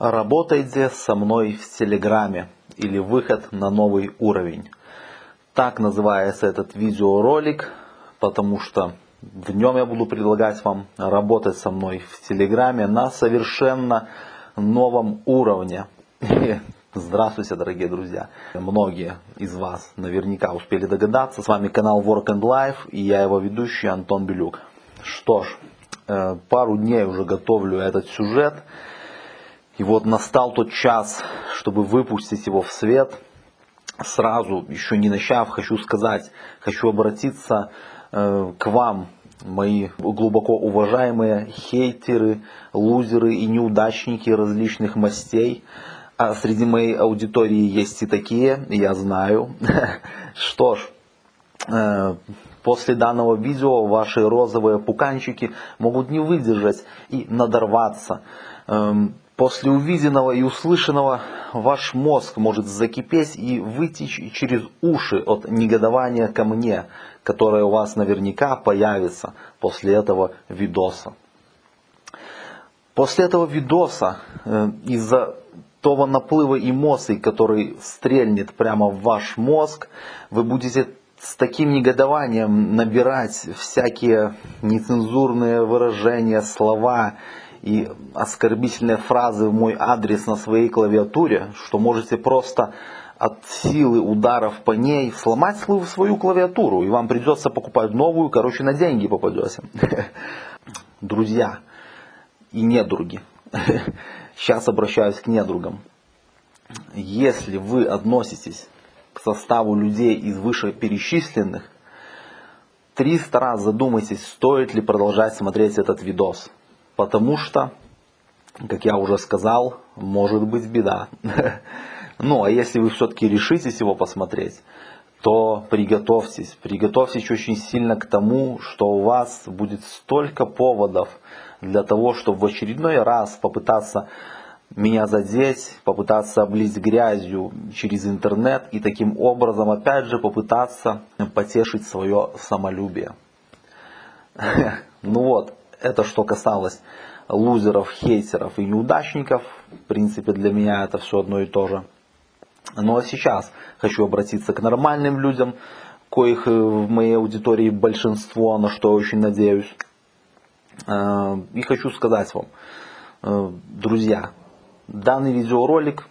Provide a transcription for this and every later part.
Работайте со мной в Телеграме или выход на новый уровень. Так называется этот видеоролик, потому что в нем я буду предлагать вам работать со мной в Телеграме на совершенно новом уровне. Здравствуйте, дорогие друзья! Многие из вас наверняка успели догадаться. С вами канал Work and Life и я его ведущий Антон Белюк. Что ж, э, пару дней уже готовлю этот сюжет. И вот настал тот час, чтобы выпустить его в свет. Сразу, еще не начав, хочу сказать, хочу обратиться э, к вам, мои глубоко уважаемые хейтеры, лузеры и неудачники различных мастей. А среди моей аудитории есть и такие, я знаю. Что ж, э, после данного видео ваши розовые пуканчики могут не выдержать и надорваться. После увиденного и услышанного ваш мозг может закипеть и вытечь через уши от негодования ко мне, которое у вас наверняка появится после этого видоса. После этого видоса э, из-за того наплыва эмоций, который стрельнет прямо в ваш мозг, вы будете с таким негодованием набирать всякие нецензурные выражения, слова и оскорбительные фразы в мой адрес на своей клавиатуре, что можете просто от силы ударов по ней сломать свою клавиатуру, и вам придется покупать новую, короче, на деньги попадете. Друзья и недруги. Сейчас обращаюсь к недругам. Если вы относитесь к составу людей из вышеперечисленных, 300 раз задумайтесь, стоит ли продолжать смотреть этот видос потому что, как я уже сказал, может быть беда. Ну, а если вы все-таки решитесь его посмотреть, то приготовьтесь, приготовьтесь очень сильно к тому, что у вас будет столько поводов для того, чтобы в очередной раз попытаться меня задеть, попытаться облить грязью через интернет и таким образом опять же попытаться потешить свое самолюбие. Ну вот, это что касалось лузеров, хейтеров и неудачников. В принципе, для меня это все одно и то же. Ну а сейчас хочу обратиться к нормальным людям, коих э, в моей аудитории большинство, на что я очень надеюсь. Э, и хочу сказать вам, э, друзья, данный видеоролик,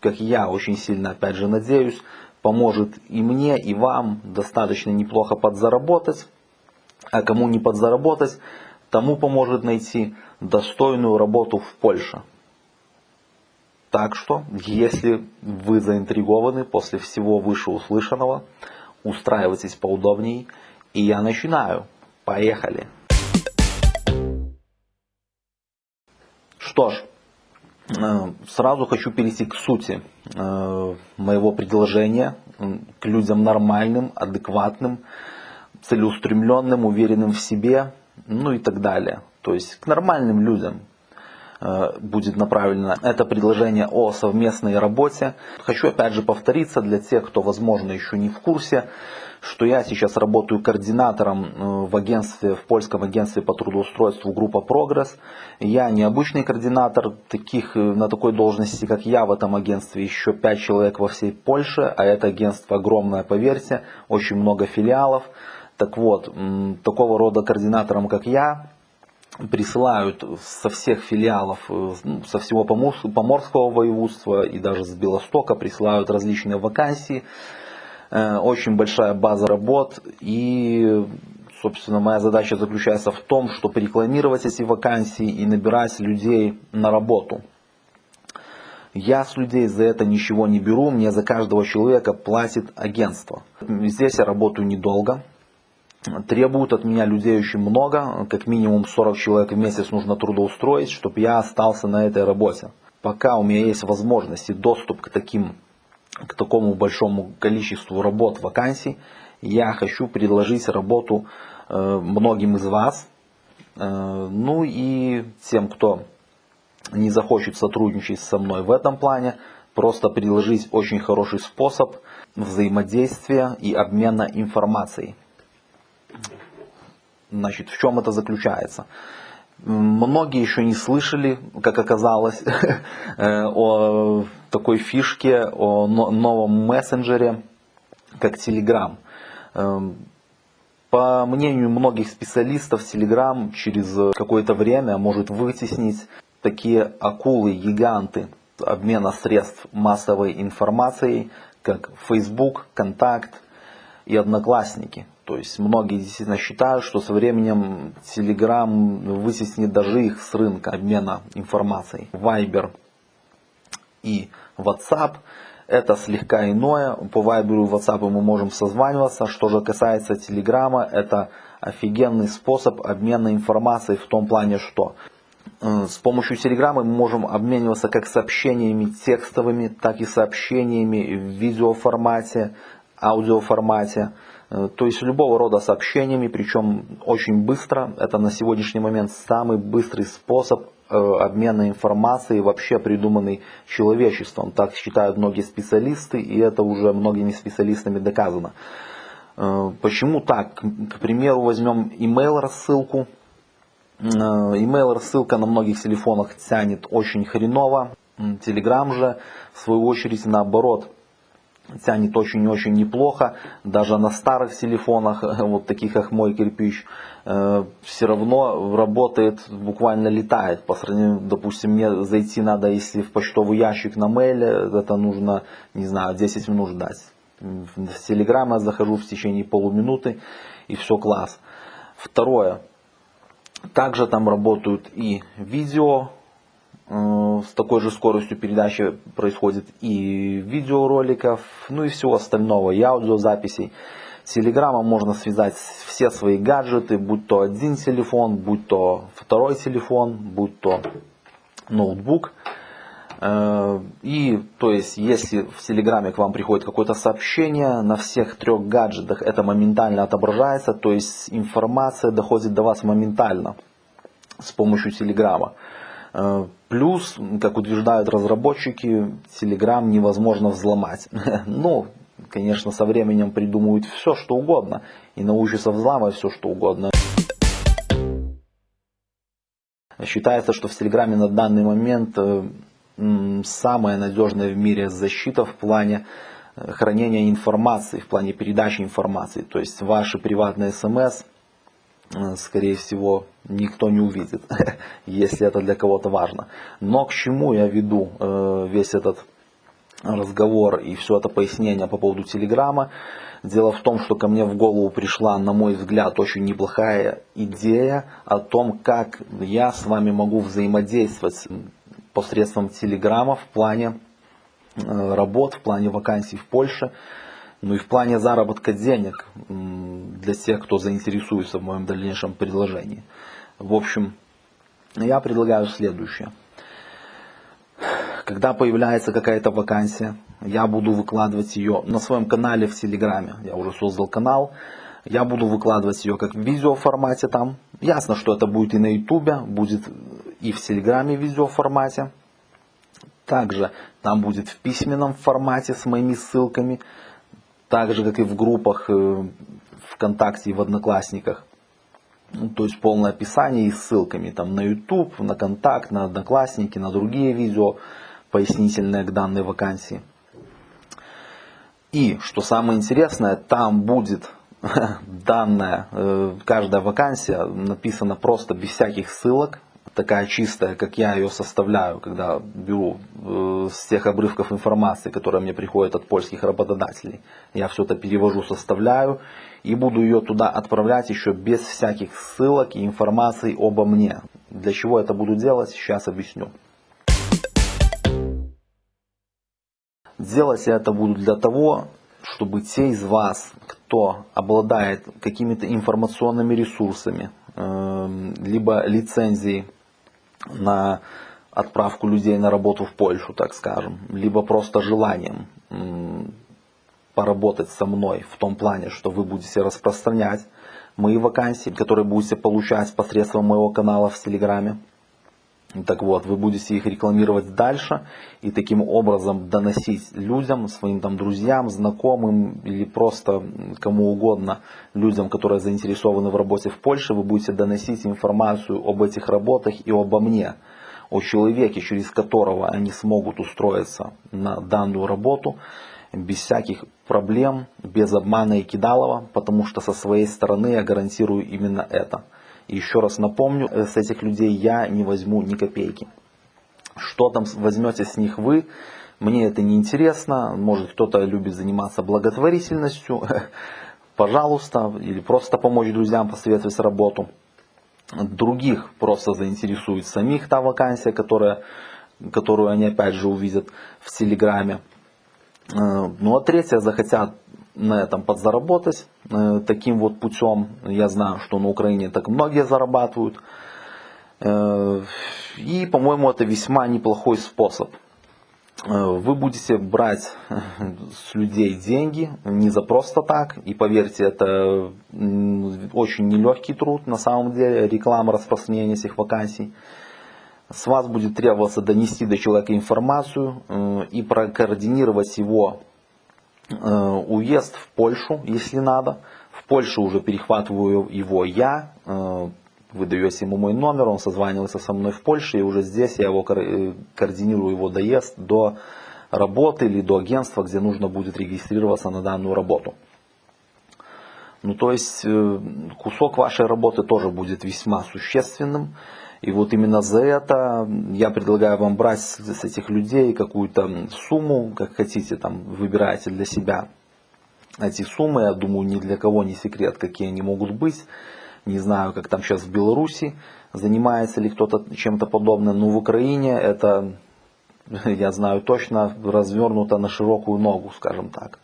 как я очень сильно опять же надеюсь, поможет и мне, и вам достаточно неплохо подзаработать. А кому не подзаработать, тому поможет найти достойную работу в Польше. Так что, если вы заинтригованы после всего вышеуслышанного, устраивайтесь поудобней, и я начинаю. Поехали! Что ж, э, сразу хочу перейти к сути э, моего предложения, к людям нормальным, адекватным, целеустремленным, уверенным в себе, ну и так далее. То есть к нормальным людям э, будет направлено это предложение о совместной работе. Хочу опять же повториться для тех, кто возможно еще не в курсе, что я сейчас работаю координатором э, в агентстве, в польском агентстве по трудоустройству группа Прогресс. Я не обычный координатор, таких э, на такой должности, как я в этом агентстве еще пять человек во всей Польше, а это агентство огромное, поверьте, очень много филиалов. Так вот, такого рода координаторам, как я, присылают со всех филиалов, э, ну, со всего Поморского воеводства и даже с Белостока присылают различные вакансии. Э, очень большая база работ и, собственно, моя задача заключается в том, чтобы рекламировать эти вакансии и набирать людей на работу. Я с людей за это ничего не беру, мне за каждого человека платит агентство. Здесь я работаю недолго, требуют от меня людей очень много, как минимум 40 человек в месяц нужно трудоустроить, чтобы я остался на этой работе. Пока у меня есть возможность и доступ к, таким, к такому большому количеству работ, вакансий, я хочу предложить работу э, многим из вас, э, ну и тем, кто не захочет сотрудничать со мной в этом плане, просто предложить очень хороший способ взаимодействия и обмена информацией. Значит, в чем это заключается? Многие еще не слышали, как оказалось, о такой фишке, о новом мессенджере, как Telegram. Эм, по мнению многих специалистов, Telegram через какое-то время может вытеснить такие акулы-гиганты обмена средств массовой информацией, как Facebook, Контакт и Одноклассники. То есть многие действительно считают, что со временем Telegram вытеснит даже их с рынка обмена информацией. Viber и WhatsApp это слегка иное. По Viber и WhatsApp мы можем созваниваться. Что же касается Telegram, это офигенный способ обмена информацией в том плане, что э, с помощью Telegram мы можем обмениваться как сообщениями текстовыми, так и сообщениями в видеоформате, аудиоформате. Э, то есть любого рода сообщениями, причем очень быстро. Это на сегодняшний момент самый быстрый способ э, обмена информацией, вообще придуманный человечеством. Так считают многие специалисты, и это уже многими специалистами доказано. Э, почему так? К примеру, возьмем email рассылку. Email рассылка на многих телефонах тянет очень хреново. Telegram же, в свою очередь, наоборот, тянет очень-очень неплохо. Даже на старых телефонах, вот таких как мой кирпич, э, все равно работает, буквально летает. По сравнению, допустим, мне зайти надо, если в почтовый ящик на мейле, это нужно, не знаю, 10 минут ждать. В Телеграм я захожу в течение полуминуты и все класс. Второе. Также там работают и видео, Э, с такой же скоростью передачи происходит и видеороликов, ну и всего остального, и аудиозаписей. С Телеграмом можно связать все свои гаджеты, будь то один телефон, будь то второй телефон, будь то ноутбук. Э, и то есть, если в Телеграме к вам приходит какое-то сообщение, на всех трех гаджетах это моментально отображается, то есть информация доходит до вас моментально с помощью Телеграма. Э, плюс, как утверждают разработчики, Telegram невозможно взломать. Но, конечно, со временем придумают все, что угодно. И научатся взламывать все, что угодно. Считается, что в Телеграме на данный момент э, самая надежная в мире защита в плане э, хранения информации, в плане передачи информации. То есть ваши приватные смс Э, скорее всего, никто не увидит, если это для кого-то важно. Но к чему я веду э, весь этот разговор и все это пояснение по поводу Телеграма. Дело в том, что ко мне в голову пришла, на мой взгляд, очень неплохая идея о том, как я с вами могу взаимодействовать посредством Телеграма в плане э, работ, в плане вакансий в Польше. Ну и в плане заработка денег для тех, кто заинтересуется в моем дальнейшем предложении. В общем, я предлагаю следующее. Когда появляется какая-то вакансия, я буду выкладывать ее на своем канале в Телеграме. Я уже создал канал. Я буду выкладывать ее как в видеоформате там. Ясно, что это будет и на Ютубе, будет и в Телеграме в видеоформате. Также там будет в письменном формате с моими ссылками так же, как и в группах э, ВКонтакте и в Одноклассниках. Ну, то есть полное описание и ссылками там, на YouTube, на Контакт, на Одноклассники, на другие видео, пояснительные к данной вакансии. И, что самое интересное, там будет данная, э, каждая вакансия написана просто без всяких ссылок, такая чистая, как я ее составляю, когда беру э, с тех обрывков информации, которые мне приходят от польских работодателей. Я все это перевожу, составляю и буду ее туда отправлять еще без всяких ссылок и информации обо мне. Для чего это буду делать, сейчас объясню. Делать я это буду для того, чтобы те из вас, кто обладает какими-то информационными ресурсами, э, либо лицензией на отправку людей на работу в Польшу, так скажем, либо просто желанием поработать со мной в том плане, что вы будете распространять мои вакансии, которые будете получать посредством моего канала в Телеграме. Так вот, вы будете их рекламировать дальше и таким образом доносить людям, своим там друзьям, знакомым или просто кому угодно, людям, которые заинтересованы в работе в Польше, вы будете доносить информацию об этих работах и обо мне, о человеке, через которого они смогут устроиться на данную работу без всяких проблем, без обмана и кидалова, потому что со своей стороны я гарантирую именно это – еще раз напомню, э, с этих людей я не возьму ни копейки. Что там возьмете с них вы, мне это не интересно. Может кто-то любит заниматься благотворительностью, пожалуйста, или просто помочь друзьям посоветовать работу. Других просто заинтересует самих та вакансия, которая, которую они опять же увидят в Телеграме. Э, ну а третье, захотят на этом подзаработать э, таким вот путем. Я знаю, что на Украине так многие зарабатывают. Э, и, по-моему, это весьма неплохой способ. Э, вы будете брать с людей деньги не за просто так. И поверьте, это очень нелегкий труд на самом деле, реклама распространения этих вакансий. С вас будет требоваться донести до человека информацию и прокоординировать его уезд в Польшу, если надо. В Польшу уже перехватываю его я, э, выдаете ему мой номер, он созванивается со мной в Польше, и уже здесь я его э, координирую его доезд до работы или до агентства, где нужно будет регистрироваться на данную работу. Ну то есть кусок вашей работы тоже будет весьма существенным. И вот именно за это я предлагаю вам брать с этих людей какую-то сумму, как хотите, там выбирайте для себя эти суммы. Я думаю, ни для кого не секрет, какие они могут быть. Не знаю, как там сейчас в Беларуси, занимается ли кто-то чем-то подобным. Но в Украине это, я знаю точно, развернуто на широкую ногу, скажем так.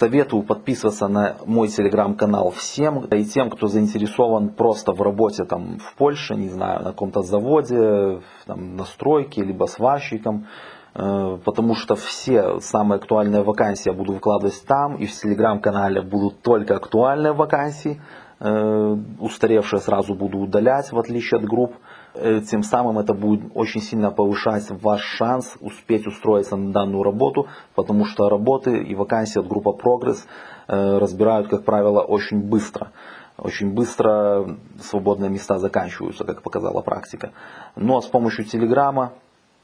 Советую подписываться на мой телеграм-канал всем и тем, кто заинтересован просто в работе там, в Польше, не знаю, на каком-то заводе, там, на стройке, либо сварщиком. Э, потому что все самые актуальные вакансии я буду выкладывать там, и в телеграм-канале будут только актуальные вакансии. Э, устаревшие сразу буду удалять, в отличие от групп. Э, тем самым это будет очень сильно повышать ваш шанс успеть устроиться на данную работу, потому что работы и вакансии от группы Прогресс э, разбирают, как правило, очень быстро. Очень быстро свободные места заканчиваются, как показала практика. Но с помощью Телеграма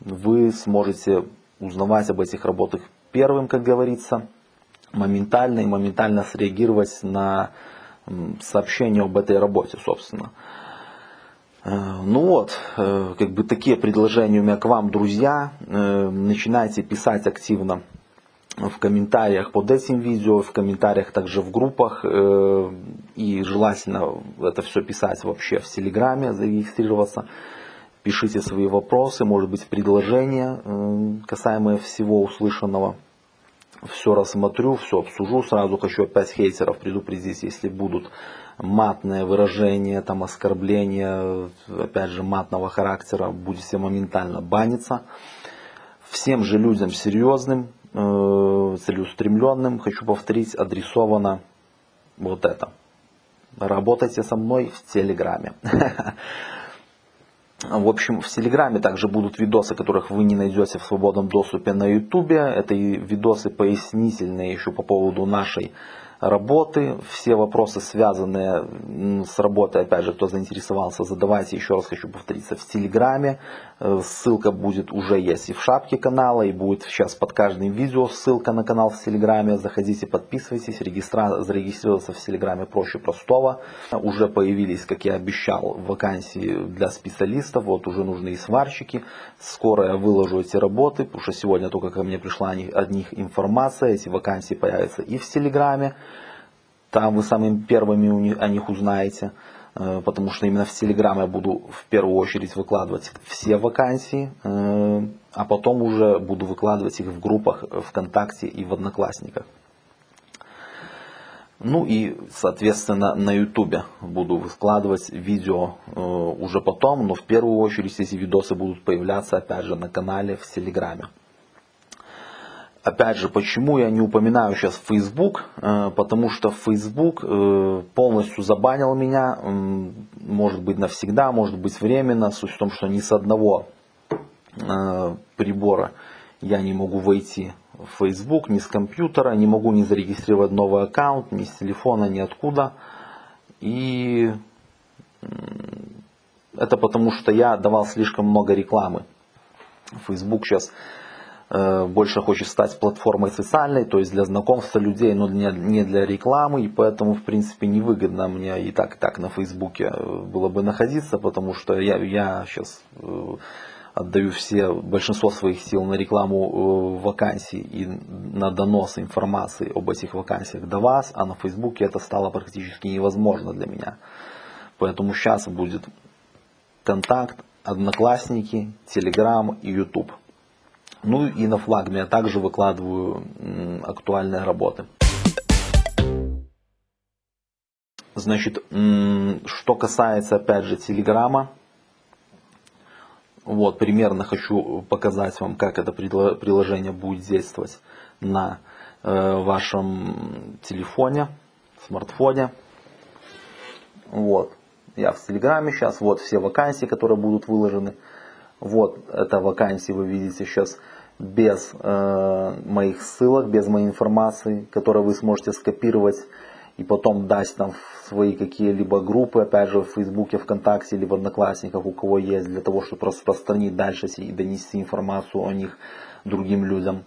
вы сможете узнавать об этих работах первым, как говорится, моментально и моментально среагировать на сообщение об этой работе, собственно. Э, ну вот, э, как бы такие предложения у меня к вам, друзья. Э, начинайте писать активно в комментариях под этим видео, в комментариях также в группах. И желательно это все писать вообще в Телеграме, зарегистрироваться. Пишите свои вопросы, может быть предложения, касаемые всего услышанного. Все рассмотрю, все обсужу. Сразу хочу опять хейтеров предупредить, если будут матное выражение, там оскорбление, опять же, матного характера, будете моментально баниться. Всем же людям серьезным, э, целеустремленным, хочу повторить, адресовано вот это. Работайте со мной в Телеграме. В общем, в Телеграме также будут видосы, которых вы не найдете в свободном доступе на Ютубе. Это и видосы пояснительные еще по поводу нашей работы, все вопросы, связанные с работой, опять же, кто заинтересовался, задавайте, еще раз хочу повториться, в Телеграме. Э, ссылка будет уже есть и в шапке канала, и будет сейчас под каждым видео ссылка на канал в Телеграме. Заходите, подписывайтесь, регистра... зарегистрироваться в Телеграме проще простого. Уже появились, как я обещал, вакансии для специалистов, вот уже нужны и сварщики. Скоро я выложу эти работы, потому что сегодня только ко мне пришла от них информация, эти вакансии появятся и в Телеграме. Там вы самыми первыми о них узнаете, э, потому что именно в Телеграм я буду в первую очередь выкладывать все вакансии, э, а потом уже буду выкладывать их в группах ВКонтакте и в Одноклассниках. Ну и, соответственно, на Ютубе буду выкладывать видео э, уже потом, но в первую очередь эти видосы будут появляться опять же на канале в Телеграме. Опять же, почему я не упоминаю сейчас Facebook? Э, потому что Facebook э, полностью забанил меня. может быть навсегда, может быть временно. Суть в том, что ни с одного э, прибора я не могу войти в Facebook, ни с компьютера, не могу не зарегистрировать новый аккаунт, ни с телефона, ни откуда. И это потому, что я давал слишком много рекламы. Facebook сейчас больше хочет стать платформой социальной, то есть для знакомства людей, но не для рекламы, и поэтому, в принципе, невыгодно мне и так, и так на Фейсбуке э, было бы находиться, потому что я, я сейчас э, отдаю все, большинство своих сил на рекламу вакансий и на донос информации об этих вакансиях до вас, а на Фейсбуке это стало практически невозможно для меня. Поэтому сейчас будет контакт, одноклассники, телеграм и YouTube. Ну и на флагме я также выкладываю актуальные работы. Значит, что касается опять же Телеграма, вот примерно хочу показать вам, как это приложение будет действовать на э, вашем телефоне, смартфоне. Вот, я в Телеграме сейчас, вот все вакансии, которые будут выложены. Вот это вакансии вы видите сейчас без э, моих ссылок, без моей информации, которую вы сможете скопировать и потом дать там в свои какие-либо группы, опять же в Фейсбуке, ВКонтакте, либо Одноклассниках, у кого есть, для того, чтобы распространить дальше и донести информацию о них другим людям.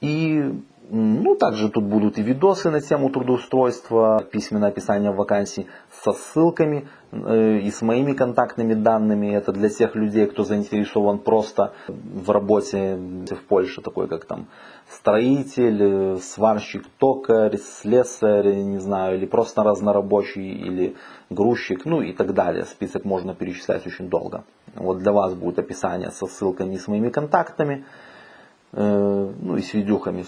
И ну, также тут будут и видосы на тему трудоустройства, письменное описание вакансий со ссылками э, и с моими контактными данными. Это для тех людей, кто заинтересован просто в работе в Польше, такой как там строитель, э, сварщик, токарь, слесарь, не знаю, или просто разнорабочий, или грузчик, ну и так далее. Список можно перечислять очень долго. Вот для вас будет описание со ссылками и с моими контактами. Э, ну и с видюхами.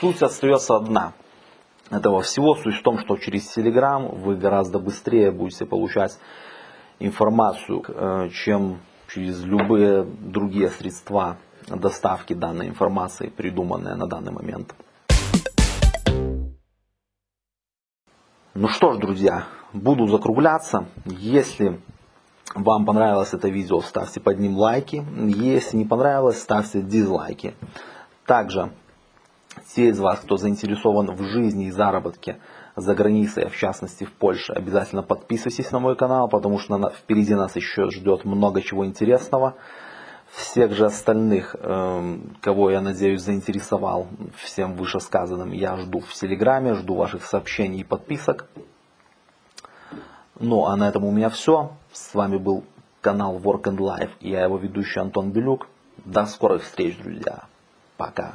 Суть остается одна этого всего. Суть в том, что через Telegram вы гораздо быстрее будете получать информацию, э, чем через любые другие средства доставки данной информации, придуманные на данный момент. Ну что ж, друзья, буду закругляться. Если вам понравилось это видео, ставьте под ним лайки. Если не понравилось, ставьте дизлайки. Также те из вас, кто заинтересован в жизни и заработке за границей, а в частности в Польше, обязательно подписывайтесь на мой канал, потому что впереди нас еще ждет много чего интересного. Всех же остальных, эм, кого я надеюсь заинтересовал всем вышесказанным, я жду в Телеграме, жду ваших сообщений и подписок. Ну а на этом у меня все. С вами был канал Work and Life я его ведущий Антон Белюк. До скорых встреч, друзья. Пока.